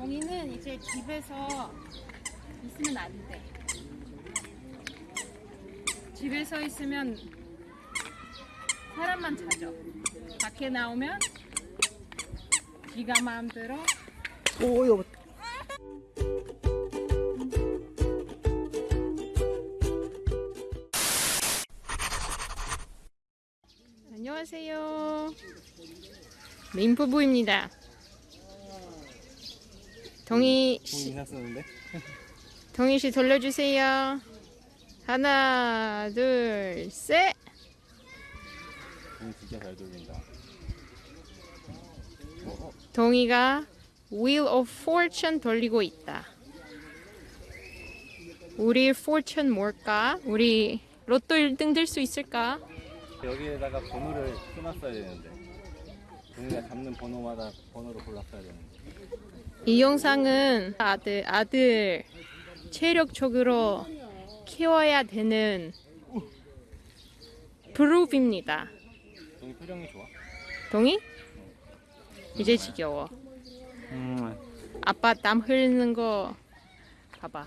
동이는 이제 집에서 있으면 안 돼. 집에서 있으면 사람만 찾아. 밖에 나오면 지가 마음대로 오 여보 안녕하세요. 민부부입니다. 동희 씨, 인상 쓰는데 동희 씨 돌려주세요. 하나, 둘, 셋. 돈 진짜 잘 돌린다 동희가 Wheel of Fortune 돌리고 있다. 우리 fortune 뭘까? 우리 로또 1등 될 수 있을까? 여기에다가 번호를 써놨어야 되는데 동이가 잡는 번호마다 번호를 골랐어야 되는데 이 영상은 아들 아들 체력적으로 키워야 되는 프루프입니다. 동이 표정이 좋아 동의? 이제 지겨워. 음 아빠 땀 흘리는 거 봐봐.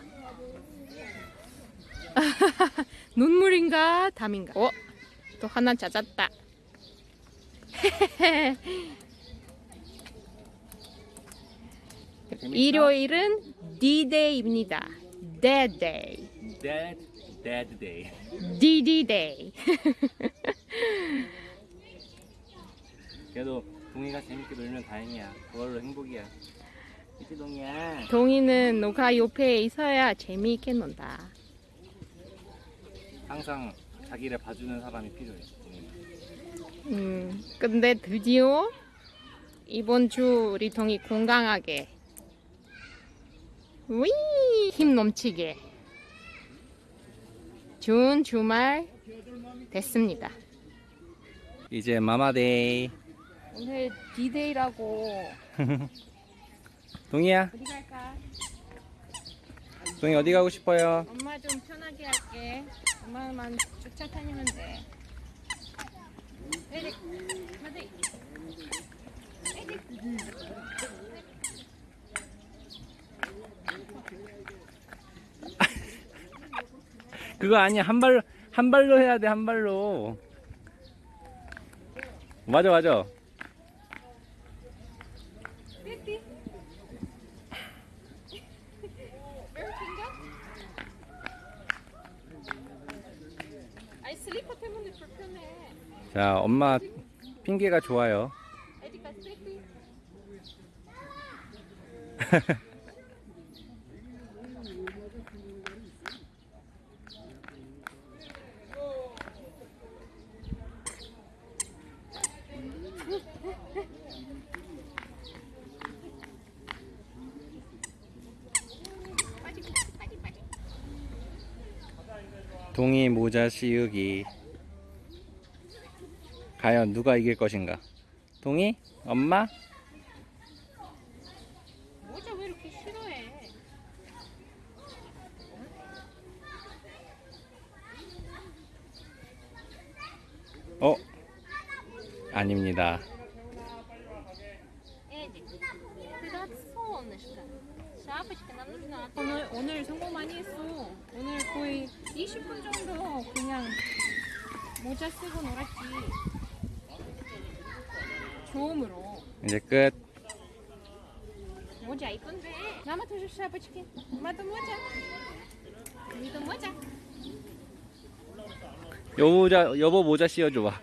눈물인가 담인가? 어? 또 하나 찾았다. 일요일은 D-Day입니다. D-Day. Dead Dead Day D-D-Day. 그래도 동이가 재밌게 놀면 다행이야 그걸로 행복이야 그치 동이야 동이는 너가 옆에 있어야 재미있게 논다. 항상 자기를 봐주는 사람이 필요해. 음, 근데 드디어 이번 주 우리 동이 건강하게 위! 힘 넘치게 좋은 주말 됐습니다. 이제 마마데이 오늘 디데이라고 동이야 어디 갈까? 동이 어디 가고 싶어요? 엄마 좀 편하게 할게. 엄마만 쫓아다니면 돼. 에릭, 마디. 에릭. 그거 아니야. 한 발로 한 발로 해야 돼 한 발로. 맞아 맞아. 자 엄마 핑계가 좋아요 에릭아 삐삐. 빠지고 빠지 빠지. 동이 모자 씌우기 과연 누가 이길 것인가? 동이? 엄마? 모자 왜 이렇게 싫어해? 어? 아닙니다 Шапочка нам нужна. 오늘 오늘 성공 많이 했어. 오늘 거의 20분 정도 그냥 모자 쓰고 놀았지. 처음으로. 이제 끝 모자 이쁜데. Мама тоже шапочки. 엄마도 모자. 우리도 모자. 여 모자 여보 모자 씌워줘봐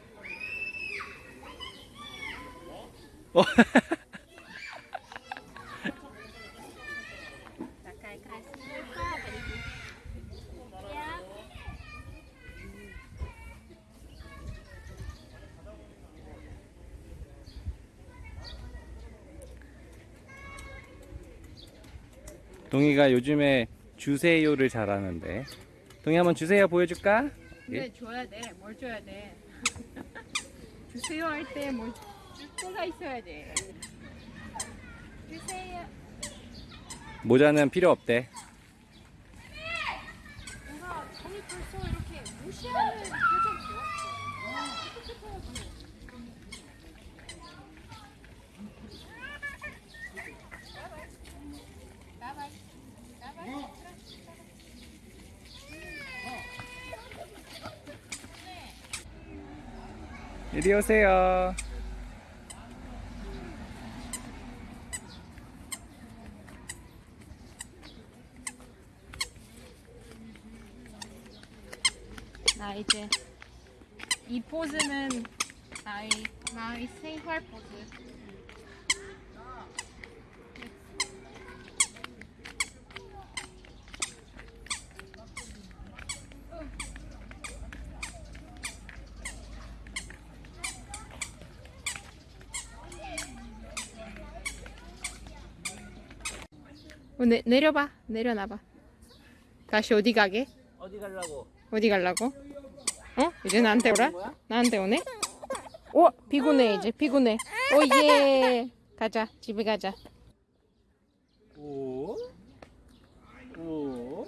어 동이가 요즘에 주세요를 잘하는데 동이 한번 주세요 보여줄까? 근데 줘야 돼. 뭘 줘야 돼? 주세요 할 때뭘 때가 있어야 돼. 주세요. 모자는 필요 없대 뭔가 정이 벌써 이렇게 무시하는 표정 좋았어. 깨끗해야지. 이리 오세요. 나 이제 이 포즈는 나의 나의 생활 포즈. 내, 내려봐 내려놔봐 다시 어디 가게? 어디 가려고? 어디 갈라고? 어? 이제 나한테 오라? 나한테 오네? 오 피곤해 이제 피곤해 오예 가자 집에 가자 오? 오?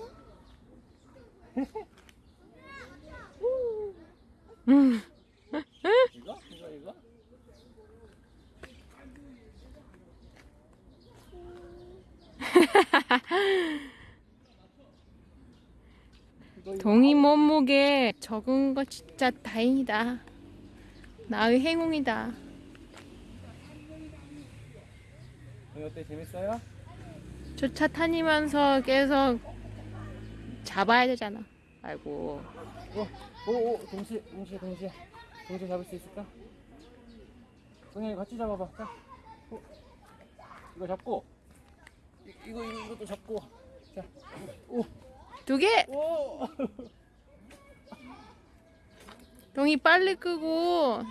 음. 이거? 이거 이거? 동이 몸무게 적은 거 진짜 다행이다. 나의 행운이다. 어때? 재밌어요? 저차 타니면서 계속 잡아야 되잖아. 아이고. 오, 오, 오, 동시에, 동시에, 동시에, 동시에 잡을 수 있을까? 동현이 같이 잡아봐. 자, 오, 이거 잡고, 이, 이거, 이거, 이것도 잡고, 자, 오, 두 개! 오, 동이 빨리 끄고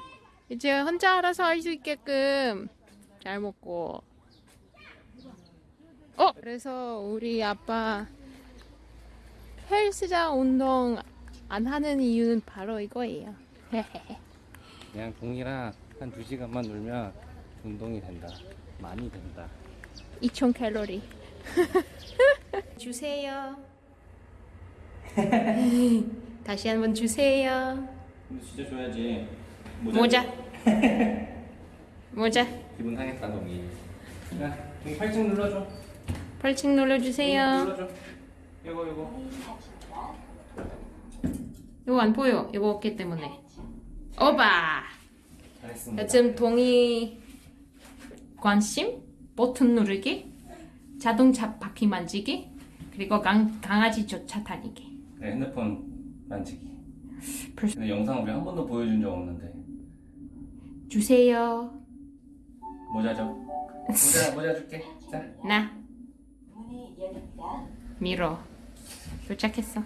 이제 혼자 알아서 할 수 있게끔 잘 먹고 어 그래서 우리 아빠 헬스장 운동 안 하는 이유는 바로 이거예요 그냥 동이랑 한두 시간만 놀면 운동이 된다. 많이 된다. 2000 칼로리 주세요 다시 한번 주세요 진짜 줘야지. 모자 모자 기분 상했다, 동이. 야, 동이 팔짱 눌러줘. 펄칭 눌러주세요 눌러줘. 이거, 이거. 이거 안 보여 이거 어깨 때문에 오바 잘했습니다. 요즘 동의 관심, 버튼 누르기, 자동차 바퀴 만지기, 그리고 강, 강아지 쫓아 다니기. 네, 핸드폰 만지기. 벌써- 근데 영상 우리 한 번도 보여준 적 없는데. 주세요. 모자 줘. 모자, 모자 줄게. 자. 나. 밀어. 도착했어.